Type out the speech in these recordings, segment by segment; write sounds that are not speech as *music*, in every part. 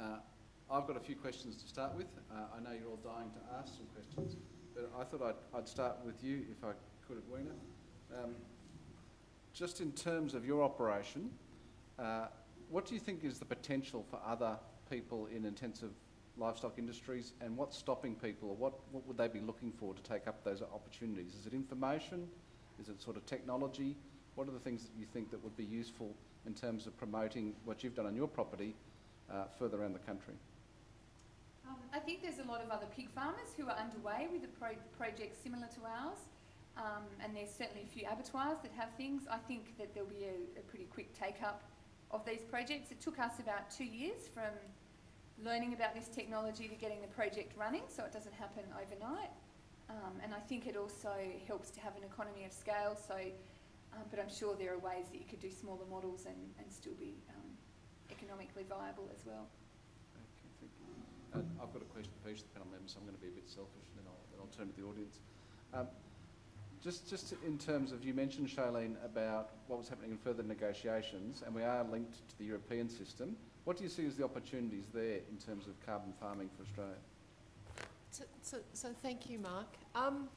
Uh, I've got a few questions to start with. Uh, I know you're all dying to ask some questions, but I thought I'd, I'd start with you, if I could, Edwina. Um, just in terms of your operation, uh, what do you think is the potential for other people in intensive livestock industries and what's stopping people or what, what would they be looking for to take up those opportunities? Is it information? Is it sort of technology? What are the things that you think that would be useful in terms of promoting what you've done on your property uh, further around the country? Um, I think there's a lot of other pig farmers who are underway with a pro project similar to ours. Um, and there's certainly a few abattoirs that have things. I think that there'll be a, a pretty quick take up of these projects. It took us about two years from learning about this technology to getting the project running, so it doesn't happen overnight. Um, and I think it also helps to have an economy of scale, so, um, but I'm sure there are ways that you could do smaller models and, and still be um, economically viable as well. Okay, thank you. Uh, I've got a question for each of the panel members, I'm going to be a bit selfish and then I'll, then I'll turn to the audience. Um, just, just in terms of, you mentioned, Shailene, about what was happening in further negotiations, and we are linked to the European system. What do you see as the opportunities there in terms of carbon farming for Australia? So, so, so thank you, Mark. Um,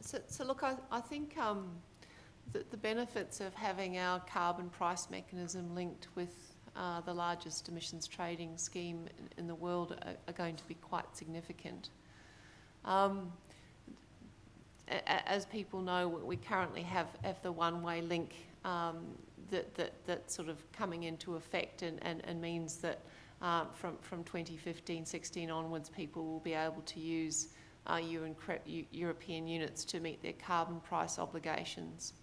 so, so look, I, I think um, the, the benefits of having our carbon price mechanism linked with uh, the largest emissions trading scheme in, the world are, are, going to be quite significant. Um, as people know, we currently have, have the one-way link um, that, that, that's sort of coming into effect and, and, and means that uh, from, from 2015-16 onwards, people will be able to use uh, European units to meet their carbon price obligations.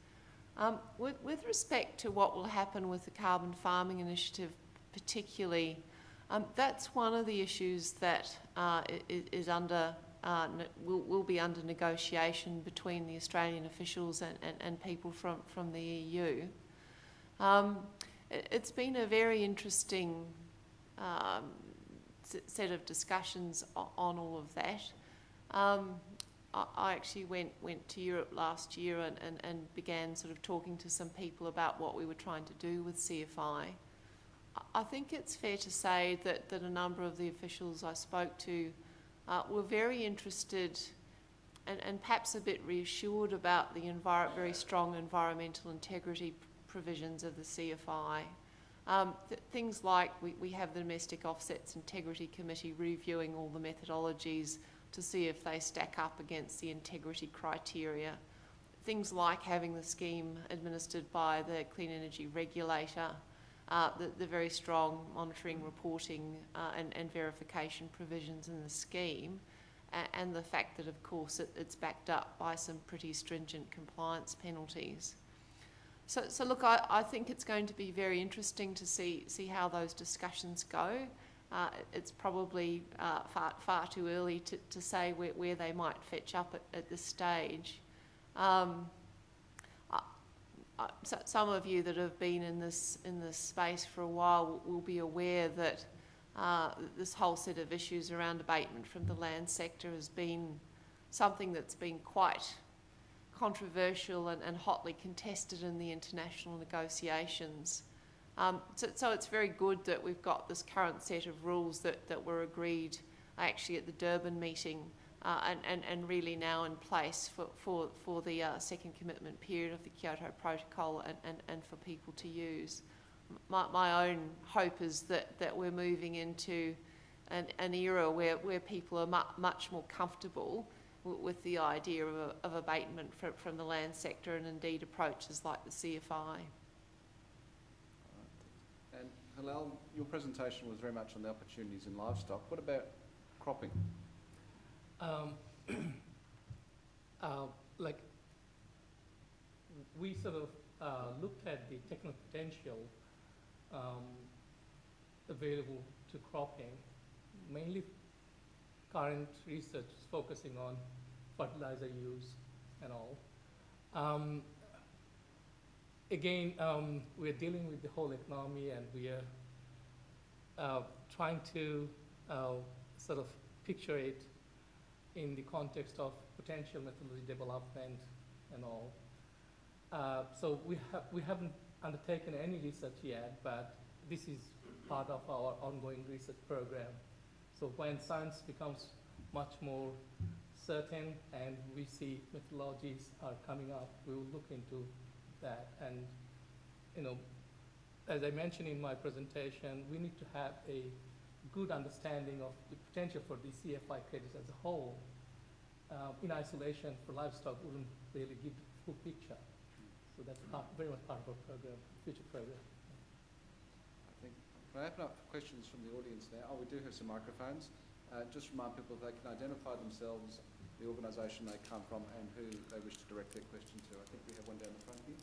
Um, with, with, respect to what will happen with the carbon farming initiative particularly, um, that's one of the issues that uh, is, under uh, will, will be under negotiation between the Australian officials and, and, and people from, from the EU. Um, it, has been a very interesting um, set of discussions on all of that. I, I actually went, went to Europe last year and, and, and began sort of talking to some people about what we were trying to do with CFI. I think it's fair to say that, that a number of the officials I spoke to uh, were very interested and, and perhaps a bit reassured about the very strong environmental integrity provisions of the CFI. Um, th things like we, we have the Domestic Offsets Integrity Committee reviewing all the methodologies to see if they stack up against the integrity criteria. Things like having the scheme administered by the Clean Energy Regulator, uh, the, the, very strong monitoring, reporting uh, and, and, verification provisions in the scheme, and the fact that, of course, it, it's backed up by some pretty stringent compliance penalties. So, so look, I, I, think it's going to be very interesting to see, see how those discussions go. Uh, it's probably uh, far, far too early to, to say where, where they might fetch up at, at this stage. Um, so some of you that have been in this in this space for a while will, will be aware that uh, this whole set of issues around abatement from the land sector has been something that's been quite controversial and, and hotly contested in the international negotiations. Um, so, so, it's very good that we've got this current set of rules that, that were agreed actually at the Durban meeting uh, and, and, and really now in place for, for, for the uh, second commitment period of the Kyoto Protocol and, and, and for people to use. My, my own hope is that, that we're moving into an, an era where, where people are mu much more comfortable with the idea of, of abatement from, from the land sector and indeed approaches like the CFI. And Helal, your presentation was very much on the opportunities in livestock. What about cropping? Um, *clears throat* uh, like we sort of uh, looked at the technical potential um, available to cropping. Mainly current research is focusing on fertilizer use and all. Um, again, um, we're dealing with the whole economy and we are uh, trying to uh, sort of picture it in the context of potential methodology development and all. Uh, so we, ha we haven't undertaken any research yet, but this is part of our ongoing research program. So when science becomes much more certain and we see methodologies are coming up, we will look into that. And, you know, as I mentioned in my presentation, we need to have a good understanding of the potential for the CFI credits as a whole. Uh, in isolation for livestock wouldn't really give the full picture. So that's part, very much part of our program, future program. I think, can I open up for questions from the audience now? Oh, we do have some microphones. Uh, just remind people they can identify themselves, the organisation they come from and who they wish to direct their question to. I think we have one down the front here.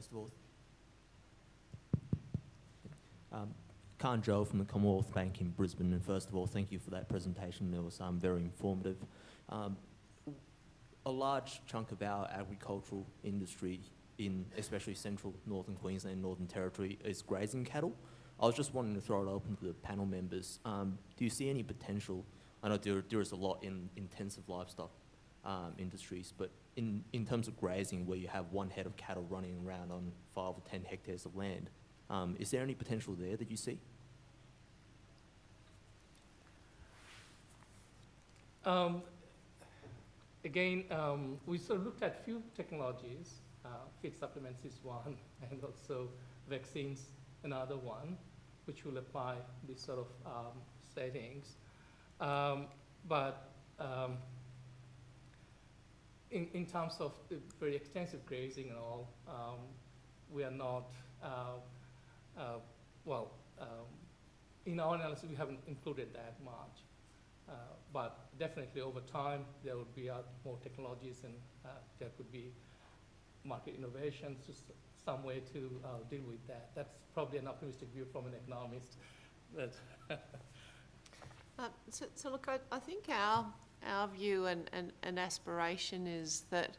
First of all, um, Khan Joe from the Commonwealth Bank in Brisbane, and first of all, thank you for that presentation. It was um, very informative. Um, a large chunk of our agricultural industry in especially central northern Queensland and Northern Territory is grazing cattle. I was just wanting to throw it open to the panel members. Um, do you see any potential? I know there, there is a lot in intensive livestock um, industries, but in, in terms of grazing, where you have one head of cattle running around on five or ten hectares of land, um, is there any potential there that you see? Um, again, um, we sort of looked at few technologies. Uh, feed supplements is one, *laughs* and also vaccines another one, which will apply these sort of um, settings. Um, but um, in, in terms of very extensive grazing and all, um, we are not, uh, uh, well, um, in our analysis, we haven't included that much. Uh, but definitely over time, there would be uh, more technologies and uh, there could be market innovations, just some way to uh, deal with that. That's probably an optimistic view from an economist. *laughs* So, so look, I, I think our, our view and, and, and aspiration is that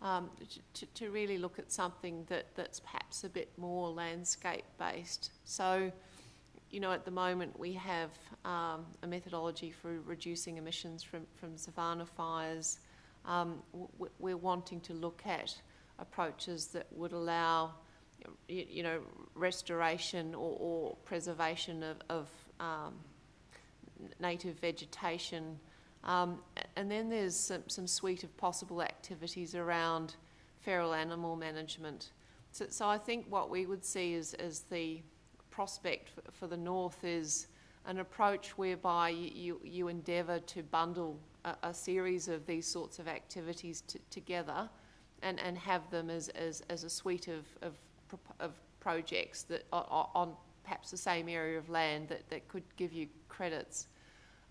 um, to, to really look at something that, that's perhaps a bit more landscape based. So, you know, at the moment we have um, a methodology for reducing emissions from, from savanna fires. Um, we're wanting to look at approaches that would allow, you, know, restoration or, or preservation of, of um, native vegetation. Um, and then there's some, some suite of possible activities around feral animal management. So, so I think what we would see is, as the prospect for, for the north is an approach whereby you, you endeavour to bundle a, a, series of these sorts of activities together and, and have them as, as, as a suite of, of, of projects that are, on perhaps the same area of land that, that could give you credits.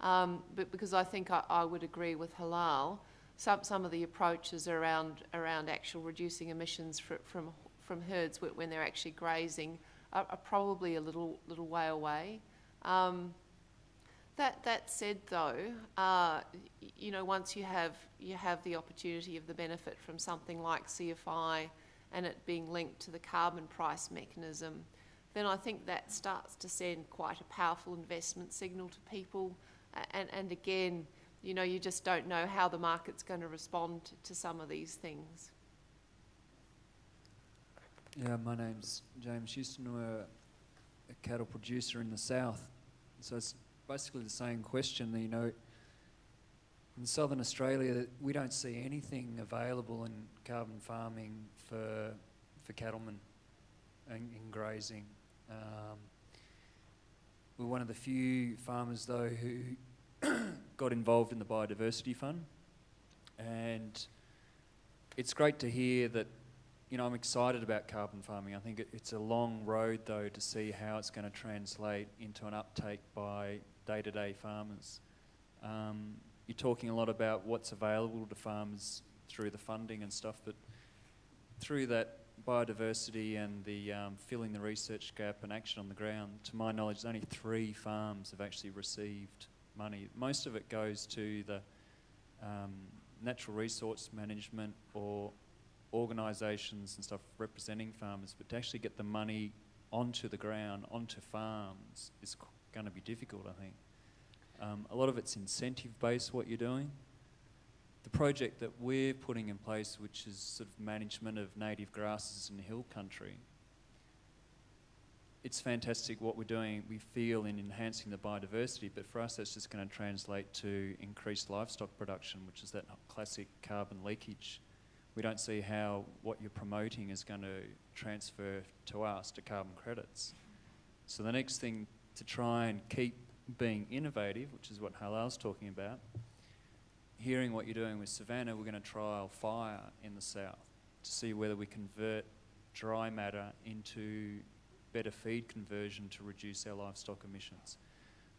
Um, but because I think I, I, would agree with Helal, some, some of the approaches around, around actual reducing emissions from, from herds when they're actually grazing are, are probably a little, little way away. Um, that, that said, though, uh, you know, once you have, you have the opportunity of the benefit from something like CFI and it being linked to the carbon price mechanism, then I think that starts to send quite a powerful investment signal to people. And, and again, you know, you just don't know how the market's going to respond to some of these things. Yeah, my name's James Houston. We're a cattle producer in the south. So it's basically the same question. You know, in southern Australia, we don't see anything available in carbon farming for for cattlemen and in grazing. Um, we're one of the few farmers, though, who *clears throat* got involved in the biodiversity fund, and it's great to hear that. You know, I'm excited about carbon farming. I think it, it's a long road, though, to see how it's going to translate into an uptake by day-to-day farmers. Um, you're talking a lot about what's available to farmers through the funding and stuff, but through that biodiversity and the um, filling the research gap and action on the ground, to my knowledge, only three farms have actually received money. Most of it goes to the um, natural resource management or organisations and stuff representing farmers, but to actually get the money onto the ground, onto farms, is going to be difficult, I think. Um, a lot of it's incentive based, what you're doing. The project that we're putting in place, which is sort of management of native grasses in the hill country, it's fantastic what we're doing, we feel, in enhancing the biodiversity, but for us that's just going to translate to increased livestock production, which is that classic carbon leakage. We don't see how what you're promoting is going to transfer to us to carbon credits. So the next thing to try and keep being innovative, which is what Helal's talking about, hearing what you're doing with savanna, we're going to trial fire in the south to see whether we convert dry matter into better feed conversion to reduce our livestock emissions.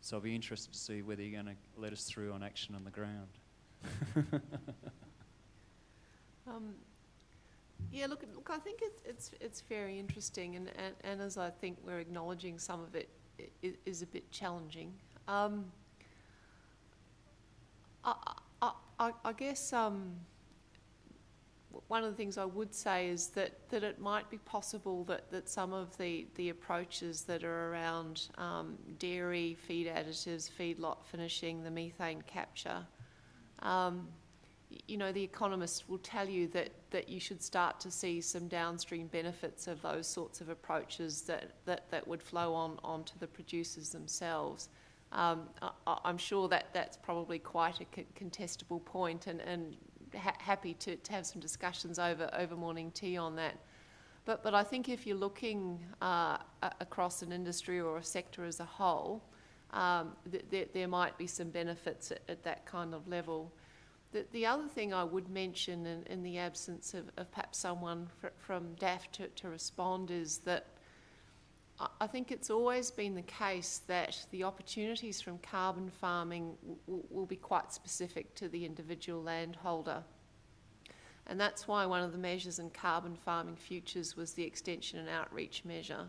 So I'll be interested to see whether you're going to let us through on action on the ground. *laughs* Um, yeah, look, look, I think it's, it's, it's very interesting, and, and, and as I think we're acknowledging, some of it i- i- a bit challenging. Um, I, I, I, guess um, one of the things I would say is that, that it might be possible that, that some of the, the approaches that are around um, dairy, feed additives, feedlot finishing, the methane capture, um, you know, the economists will tell you that, that you should start to see some downstream benefits of those sorts of approaches that, that, that would flow on onto the producers themselves. Um, I, I'm sure that that's probably quite a contestable point and, and ha- happy to, to have some discussions over, over morning tea on that. But, but I think if you're looking uh, across an industry or a sector as a whole, um, th- there, there might be some benefits at, at that kind of level. The, the other thing I would mention in, in the absence of, of perhaps someone fr- from DAFF to, to respond is that I, think it's always been the case that the opportunities from carbon farming will be quite specific to the individual landholder. And that's why one of the measures in carbon farming futures was the extension and outreach measure.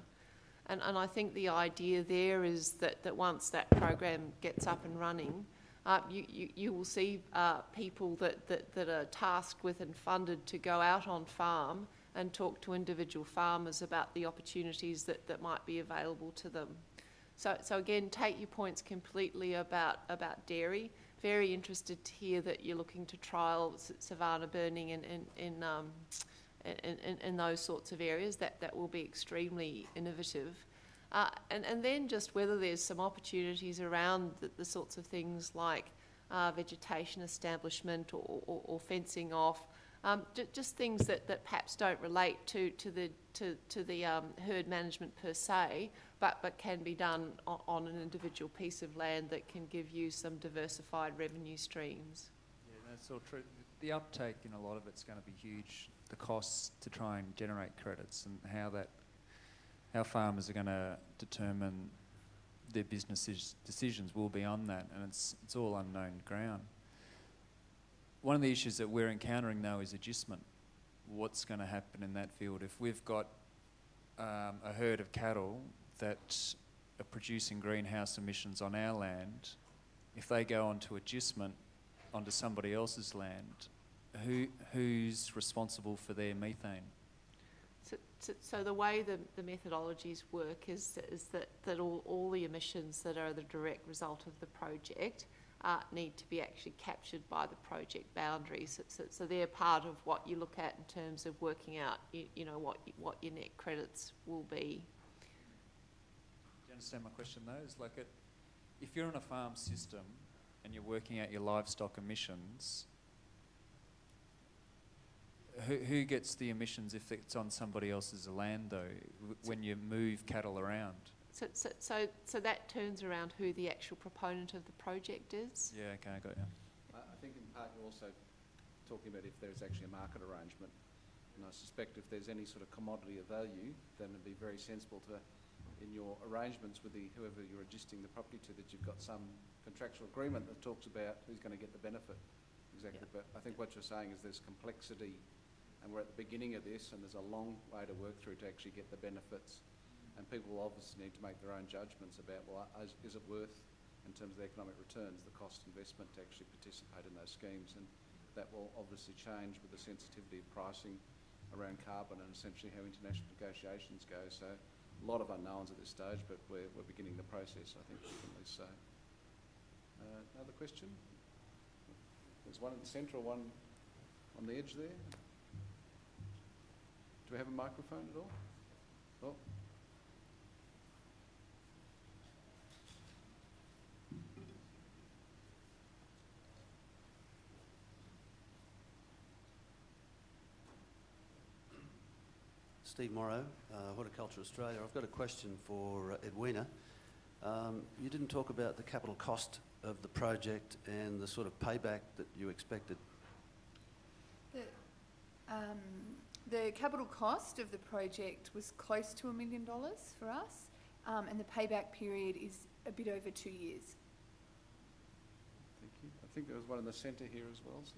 And, and I think the idea there is that, that once that program gets up and running, uh, you, you, you will see uh, people that, that, that are tasked with and funded to go out on farm and talk to individual farmers about the opportunities that, that might be available to them. So, so again, take your points completely about, about dairy. Very interested to hear that you're looking to trial savanna burning in, in, in, um, in, in, in those sorts of areas. That, that will be extremely innovative. Uh, and, and then just whether there's some opportunities around the, the sorts of things like uh, vegetation establishment or, or, or fencing off, um, ju- just things that, that perhaps don't relate to, to the, to, to the um, herd management per se, but, but can be done on, on an individual piece of land that can give you some diversified revenue streams. Yeah, that's all true. The uptake in a lot of it's going to be huge. The costs to try and generate credits and how that, how farmers are going to determine their business decisions will be on that, and it's it's all unknown ground. One of the issues that we're encountering though is adjustment. What's going to happen in that field if we've got um, a herd of cattle that are producing greenhouse emissions on our land? If they go onto adjustment onto somebody else's land, who who's responsible for their methane? So, so, so the way the, the methodologies work is, is that, that all, all the emissions that are the direct result of the project uh, need to be actually captured by the project boundaries. So, so, they're part of what you look at in terms of working out, you, you know, what, what your net credits will be. Do you understand my question though? Is like it, if you're in a farm system and you're working out your livestock emissions, who, who gets the emissions if it's on somebody else's land though, when you move cattle around? So, so, so, so that turns around who the actual proponent of the project is. Yeah, okay, I got you. I, I think in part you're also talking about if there's actually a market arrangement. And I suspect if there's any sort of commodity of value, then it'd be very sensible to, in your arrangements with the, whoever you're adjusting the property to, that you've got some contractual agreement that talks about who's going to get the benefit. Exactly, but I think what you're saying is there's complexity, and we're at the beginning of this, and there's a long way to work through to actually get the benefits. And people will obviously need to make their own judgments about, well, is, is it worth, in terms of the economic returns, the cost investment to actually participate in those schemes? And that will obviously change with the sensitivity of pricing around carbon and essentially how international negotiations go. So a lot of unknowns at this stage, but we're, we're beginning the process, I think at least say. Uh, another question? There's one in the centre, one on the edge there. Do we have a microphone at all? Oh. Steve Morrow, uh, Horticulture Australia. I've got a question for uh, Edwina. Um, you didn't talk about the capital cost of the project and the sort of payback that you expected. The, um, the capital cost of the project was close to a million dollars for us, um, and the payback period is a bit over two years. Thank you. I think there was one in the centre here as well. So.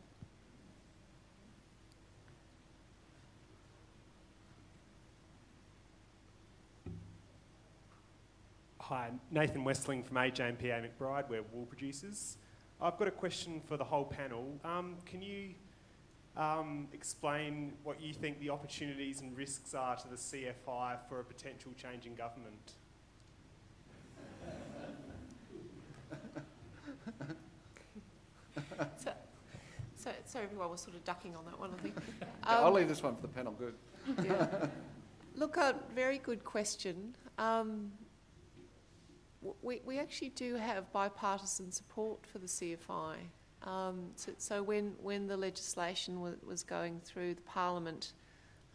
Hi, Nathan Westling from AJMPA McBride. We're wool producers. I've got a question for the whole panel. Um, can you um, explain what you think the opportunities and risks are to the CFI for a potential change in government? *laughs* So, so, so everyone was sort of ducking on that one, I think. *laughs* I'll Um, leave this one for the panel. Good. Yeah. *laughs* Look, a very good question. Um, w- we, we actually do have bipartisan support for the CFI. Um, so, so when, when the legislation wa- was going through the Parliament,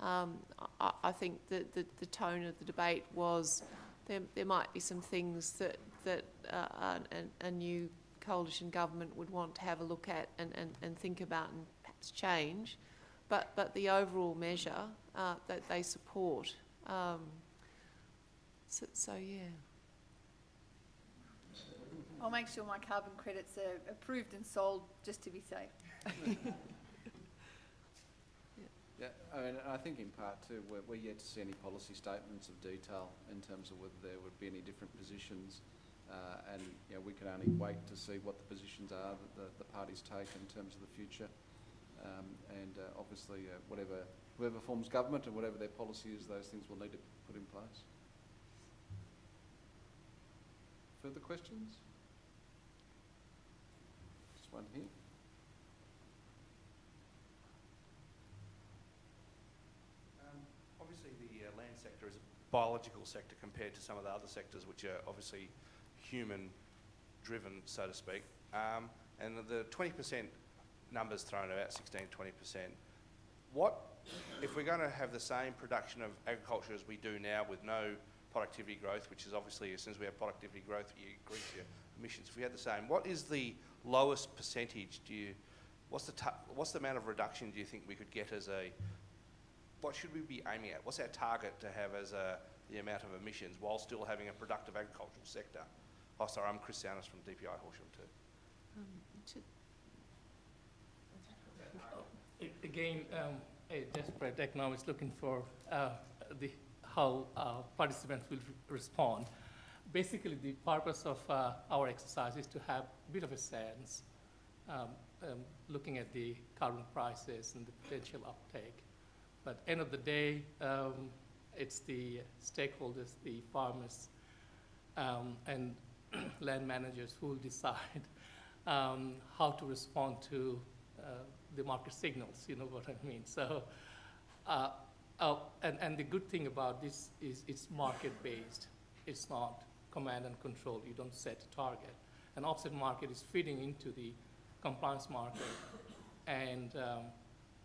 um, I, I think that the, the tone of the debate was there, there might be some things that, that uh, a, a new coalition government would want to have a look at and, and, and think about and perhaps change. But, but the overall measure uh, that they support. Um, so, so, yeah. I'll make sure my carbon credits are approved and sold just to be safe. Yeah, I mean, I think in part too, we're, we're yet to see any policy statements of detail in terms of whether there would be any different positions. Uh, and, you know, we can only wait to see what the positions are that the, the parties take in terms of the future. Um, and uh, obviously, uh, whatever, whoever forms government and whatever their policy is, those things will need to be put in place. Further questions? One here. Um, Obviously, the uh, land sector is a biological sector compared to some of the other sectors, which are obviously human-driven, so to speak. Um, and the 20% numbers thrown about 16, 20%. What if we're going to have the same production of agriculture as we do now with no productivity growth, which is obviously as soon as we have productivity growth, you increase your emissions. If we had the same, what is the lowest percentage? Do you, what's the what's the amount of reduction do you think we could get as a what should we be aiming at? What's our target to have as a, the amount of emissions while still having a productive agricultural sector? Oh, sorry, I'm Chris Souness from DPI Horsham too. Um, should- A- Again, um, a desperate economist looking for uh, the, how uh, participants will re- respond. Basically, the purpose of uh, our exercise is to have a bit of a sense, um, um, looking at the carbon prices and the potential uptake. But end of the day, um, it's the stakeholders, the farmers, um, and *clears throat* land managers who will decide *laughs* um, how to respond to uh, the market signals, you know what I mean? So, uh, uh, and, and the good thing about this is it's market-based. It's not command and control. You don't set a target. An offset market is feeding into the compliance market and um,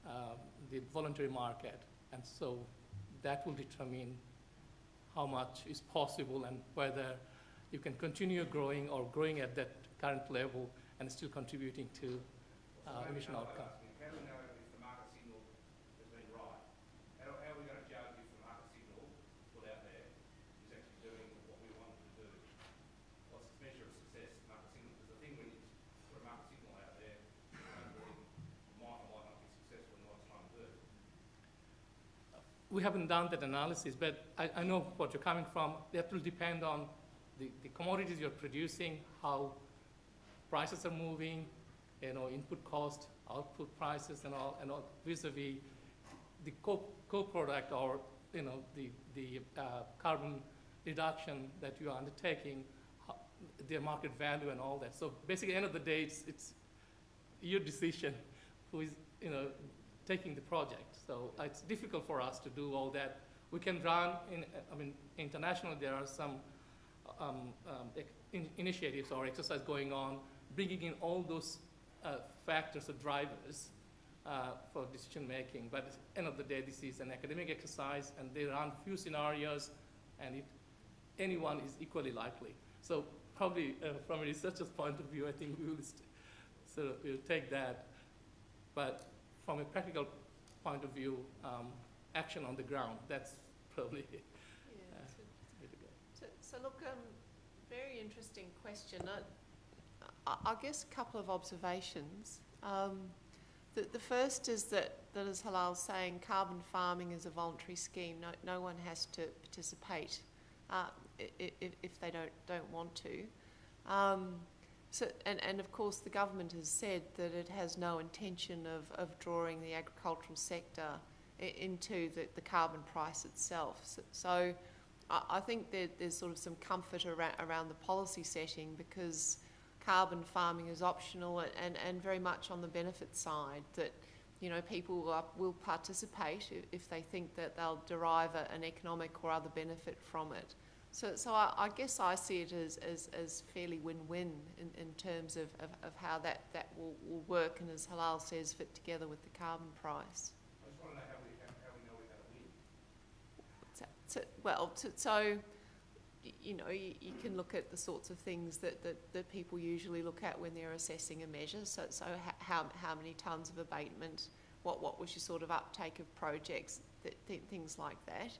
um, the voluntary market. And so that will determine how much is possible and whether you can continue growing or growing at that current level and still contributing to uh, emission outcome. How do we know if the market signal has been right? How, how are we going to judge if the market signal put out there is actually doing what we want it to do? What's the measure of success, market signal? Because the thing when you put a market signal out there, you don't really, might or might not be successful in what it's trying to do. We haven't done that analysis, but I, I know what you're coming from. That will depend on the, the commodities you're producing, how prices are moving, you know, input cost, output prices and all, and all vis-a-vis the co- co-product or, you know, the, the uh, carbon reduction that you are undertaking, ho- their market value and all that. So basically, at the end of the day, it's, it's your decision who is, you know, taking the project. So it's difficult for us to do all that. We can run, in, I mean, internationally there are some um, um, in- initiatives or exercise going on, bringing in all those uh, factors or drivers uh, for decision making. But at the end of the day, this is an academic exercise, and they run few scenarios, and it, anyone is equally likely. So probably uh, from a researcher's point of view, I think we will sort of we'll take that. But from a practical point of view, um, action on the ground, that's *laughs* probably Yeah, Uh, so- way to go. So, so look, um, very interesting question. I, I, I guess a couple of observations. Um, the, the first is that, that as Helal's saying, carbon farming is a voluntary scheme. No, no one has to participate uh, if, if they don't, don't want to. Um, so, and, and of course, the government has said that it has no intention of, of drawing the agricultural sector into the, the carbon price itself. So, so I, think there, there's sort of some comfort around, around the policy setting because carbon farming is optional and, and, and very much on the benefit side that you know people will, will participate if, if they think that they'll derive a, an economic or other benefit from it. So, so I, I guess I see it as, as, as fairly win-win in, in terms of, of, of how that, that will, will work and as Helal says, fit together with the carbon price. I just want to know how we, how we know we're going to win. So, so, well, so, so you know, you, you can look at the sorts of things that, that, that people usually look at when they're assessing a measure. So, so how, how many tonnes of abatement, what, what was your sort of uptake of projects, th- th- things like that.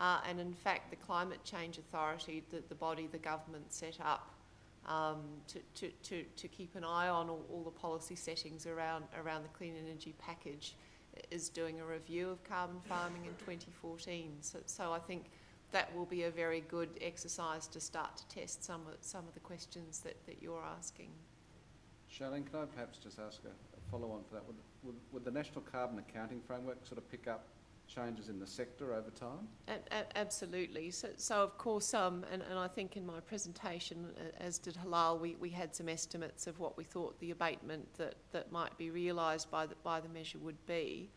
Uh, and in fact, the Climate Change Authority, the, the body the government set up um, to, to, to, to keep an eye on all, all the policy settings around, around the clean energy package, is doing a review of carbon farming in 2014. So, so I think that will be a very good exercise to start to test some of, some of the questions that, that you're asking. Charlene, can I perhaps just ask a, a follow-on for that? Would, would, would the National Carbon Accounting Framework sort of pick up changes in the sector over time? Absolutely. So, so of course, um, and, and I think in my presentation, as did Helal, we, we had some estimates of what we thought the abatement that, that might be realised by the, by the measure would be.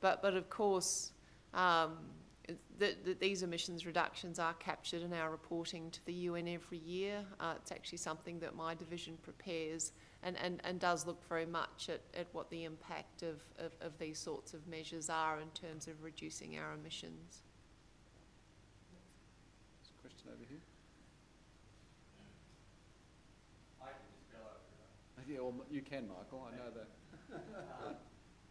But, but of course, um, the, the, these emissions reductions are captured in our reporting to the UN every year. Uh, it's actually something that my division prepares and, and, and does look very much at, at what the impact of, of, of these sorts of measures are in terms of reducing our emissions. There's a question over here. I can just go over. Yeah, well, you can, Michael, I know that. *laughs* Uh,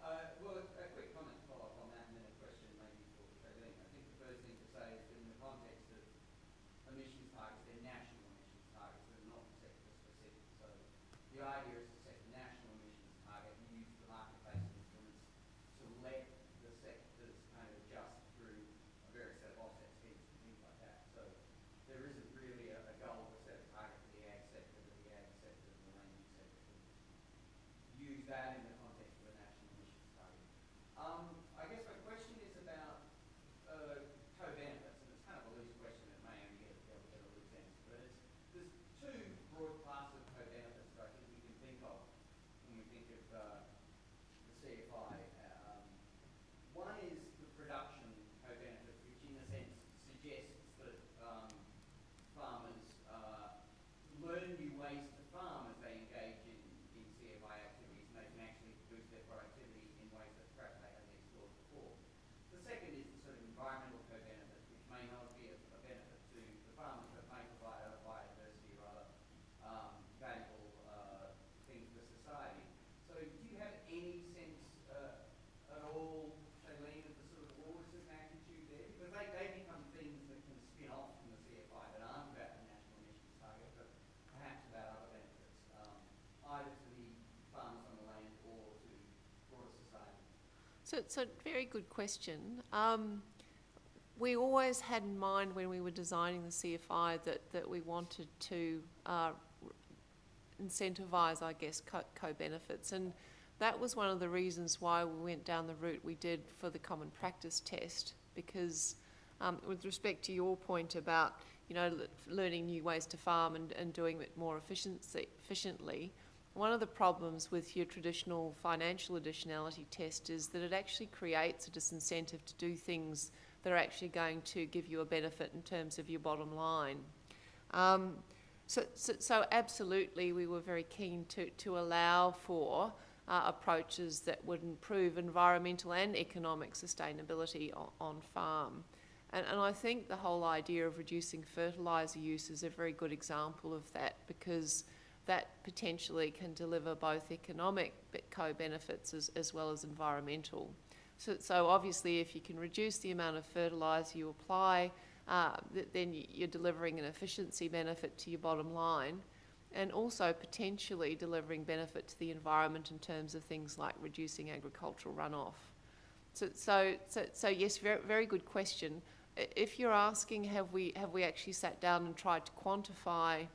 uh, well, a a quick comment to follow up on that, and then a question maybe for Shailene. I think the first thing to say is that in the context of emissions targets, they're national emissions targets, they're not sector specific. So idea is to set a national emissions target and use the market-based instruments to let the sectors kind of adjust through a various set of offset schemes and things like that. So there isn't really a, a goal to set a target for the ag sector, but the ag sector and the land use sector use that in the context of a national emissions target. Um, I guess my question is about uh, co-benefits, and it's kind of a loose question, it may only get, get, get a loose answer, but it's, there's two broad classes of co-benefits that I think we can think of when we think of uh, the CFI. Um, one is the production co-benefit, which in a sense suggests that um, farmers uh, learn new ways to farm as they engage in, in CFI activities, and they can actually boost their productivity in ways that perhaps they haven't explored before. The second is the sort of environmental co-benefit, which may not be a, a benefit to the farmers, but may provide other biodiversity or other um, valuable uh, things for society. So do you have any sense uh, at all, Shailene, of the sort of orders of magnitude there? Because they, they become things that can spin off from the CFI that aren't about the national emissions target, but perhaps about other benefits, um, either to the farmers on the land or to broader society. So, it's a very good question. Um, we always had in mind when we were designing the CFI that, that we wanted to uh, incentivise, I guess, co- co-benefits. And that was one of the reasons why we went down the route we did for the common practice test, because um, with respect to your point about, you know, learning new ways to farm and, and doing it more efficiency, efficiently, one of the problems with your traditional financial additionality test is that it actually creates a disincentive to do things that are actually going to give you a benefit in terms of your bottom line. Um, so, so, so absolutely, we were very keen to, to allow for uh, approaches that would improve environmental and economic sustainability on, on farm. And, and I think the whole idea of reducing fertiliser use is a very good example of that because that potentially can deliver both economic co-benefits as, as well as environmental. So, so obviously if you can reduce the amount of fertiliser you apply, uh, then you're delivering an efficiency benefit to your bottom line and also potentially delivering benefit to the environment in terms of things like reducing agricultural runoff. So, so, so, so yes, very, very good question. If you're asking, have we, have we actually sat down and tried to quantify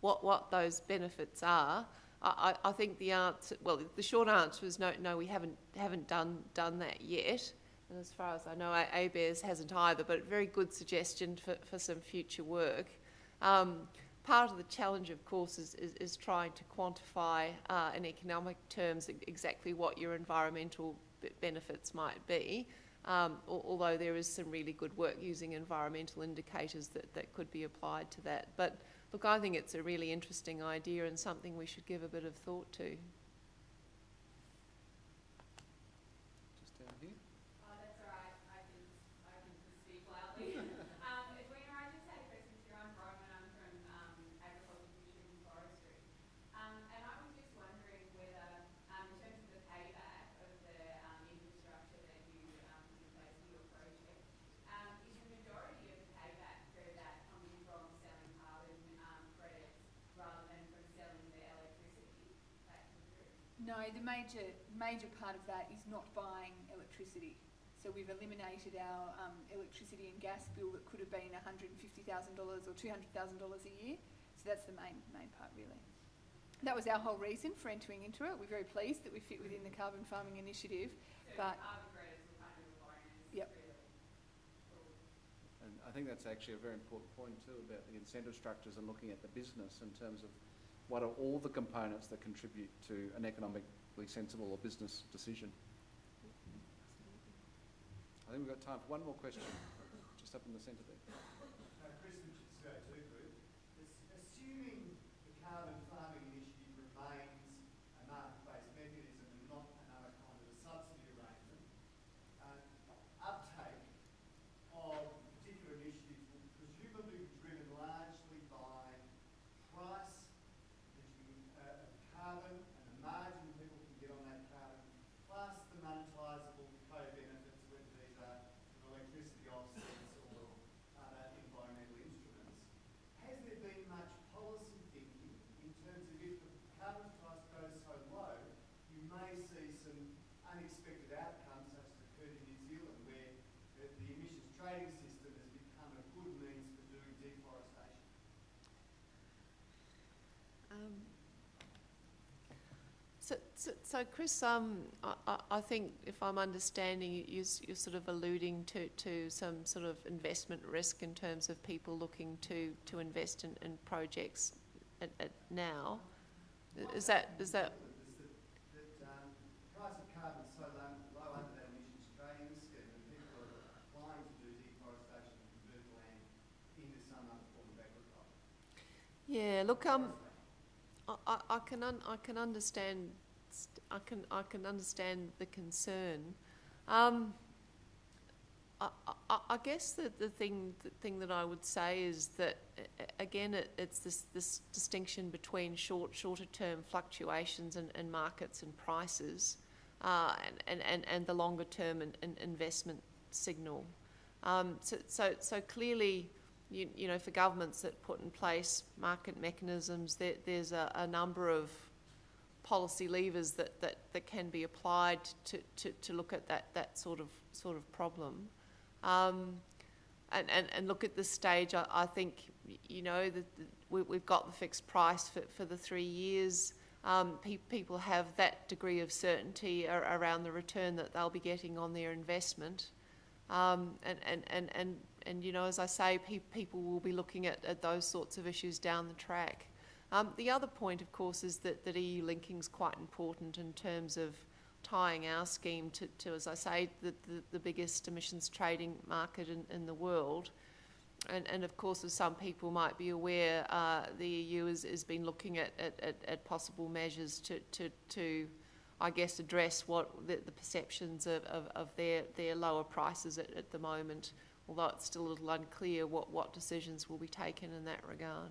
what, what those benefits are, I, I think the answer, well, the short answer is no, no, we haven't, haven't done, done that yet. And as far as I know, ABARES hasn't either, but a very good suggestion for, for some future work. Um, part of the challenge, of course, is, is, is trying to quantify uh, in economic terms exactly what your environmental benefits might be. Um, although there is some really good work using environmental indicators that, that could be applied to that. But look, I think it's a really interesting idea and something we should give a bit of thought to. Just down here. Oh, that's all right. I can, I can speak loudly. um, Edwina, I just had a question for you. I'm Bronwyn. I'm from um, Agriculture, Fisheries and Forestry. Um, and I was just wondering whether, um, in terms of the payback of the um, infrastructure that you um, put in place for your project, um, is the majority of the payback for that coming from selling carbon um, credits rather than from selling the electricity back to the grid? No, the major, major part of that is not buying electricity. So we've eliminated our um, electricity and gas bill that could have been $150,000 or $200,000 a year. So that's the main, main part really. That was our whole reason for entering into it. We're very pleased that we fit within the carbon farming initiative. So But- carbon credits were kind of a bonus, Yep. And I think that's actually a very important point too about the incentive structures and looking at the business in terms of what are all the components that contribute to an economically sensible or business decision. I think we've got time for one more question, just up in the centre there. Uh, Chris Richards, CO2 Group. Assuming the carbon farming initiative remains a market-based mechanism and not another kind of a subsidy arrangement, uh, uptake of particular initiatives will presumably be driven largely by price that you, uh, of carbon and the margin people can get on that carbon, plus the monetisable co-benefits, whether these are from electricity offsets or other environmental instruments. Has there been much policy thinking in terms of if the carbon price goes so low, you may see some unexpected outcomes such as occurred in New Zealand where the, the emissions trading system has become a good means for doing deforestation? Um, so, so, so Chris, um, I, I- think if I'm understanding, you, you're, sort of alluding to, to some sort of investment risk in terms of people looking to, to invest in, in projects at, at now. Is that, is that, yeah, look, um, I, I, I can un, I can understand I can I can understand the concern. Um, I, I, I guess the, the thing the thing that I would say is that again it, it's this this distinction between short shorter term fluctuations in, in markets and prices, uh, and, and, and, and the longer term in investment signal. Um, so, so so clearly you, you know, for governments that put in place market mechanisms, there, there's a, a number of policy levers that, that, that can be applied to, to, to look at that, that sort of sort of problem. Um, and, and, and look at this stage, I, I think, you know, that we, we've got the fixed price for, for the three years. Um, pe- people have that degree of certainty ar- around the return that they'll be getting on their investment. Um, and, and, and, and, and, you know, as I say, pe- people will be looking at, at those sorts of issues down the track. Um, the other point, of course, is that, that EU linking is quite important in terms of tying our scheme to, to as I say, the, the, the biggest emissions trading market in, in the world. And, and of course, as some people might be aware, uh, the EU has, has been looking at, at, at, possible measures to, to, to, I guess, address what the, the perceptions of, of, of their, their lower prices at, at the moment, although it's still a little unclear what, what decisions will be taken in that regard.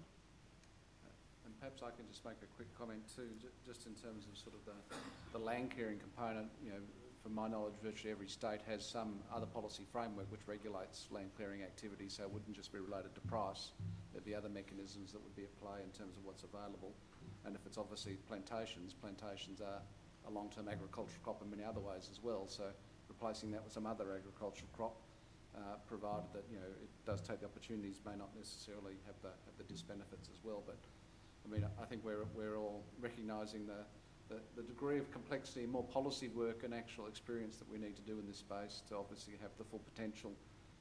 And perhaps I can just make a quick comment too, ju- just in terms of sort of the, the land clearing component, you know, from my knowledge, virtually every state has some other policy framework which regulates land clearing activity, so it wouldn't just be related to price. There'd be other mechanisms that would be at play in terms of what's available. And if it's obviously plantations, plantations are a long-term agricultural crop in many other ways as well, so replacing that with some other agricultural crop, uh, provided that, you know, it does take the opportunities, may not necessarily have the, have the disbenefits as well, but I mean, I think we're, we're all recognising the, the, the degree of complexity, more policy work and actual experience that we need to do in this space to obviously have the full potential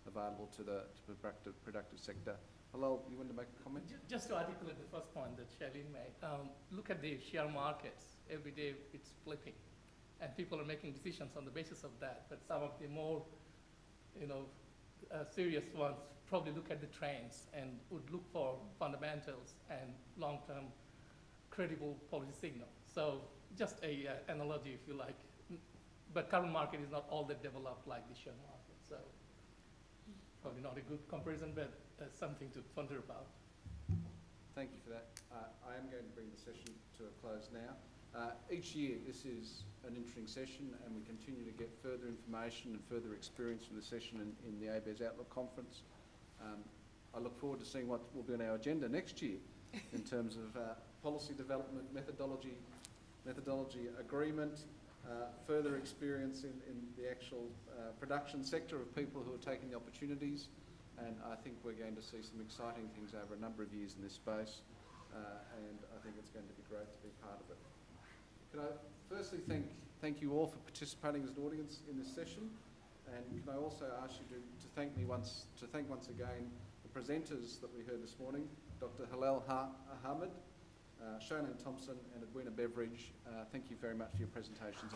available to the, to productive, productive sector. Helal, you want to make a comment? Just to articulate the first point that Charlene made, um, look at the share markets. Every day it's flipping, and people are making decisions on the basis of that. But some of the more, you know, uh, serious ones probably look at the trends and would look for fundamentals and long-term credible policy signal. So just a uh, analogy, if you like. But current market is not all that developed like the share market. So probably not a good comparison, but something to ponder about. Thank you for that. Uh, I am going to bring the session to a close now. Uh, each year, this is an interesting session, and we continue to get further information and further experience from the session in, in the ABARES Outlook Conference. Um, I look forward to seeing what will be on our agenda next year *laughs* in terms of uh, policy development, methodology, methodology agreement, uh, further experience in, in the actual uh, production sector of people who are taking the opportunities, and I think we're going to see some exciting things over a number of years in this space, uh, and I think it's going to be great to be part of it. Can I firstly thank, thank you all for participating as an audience in this session, and can I also ask you to, to thank me once, to thank once again the presenters that we heard this morning, Dr. Helal ha- Ahmed, uh, Thompson and Edwina Beveridge. Uh, thank you very much for your presentations.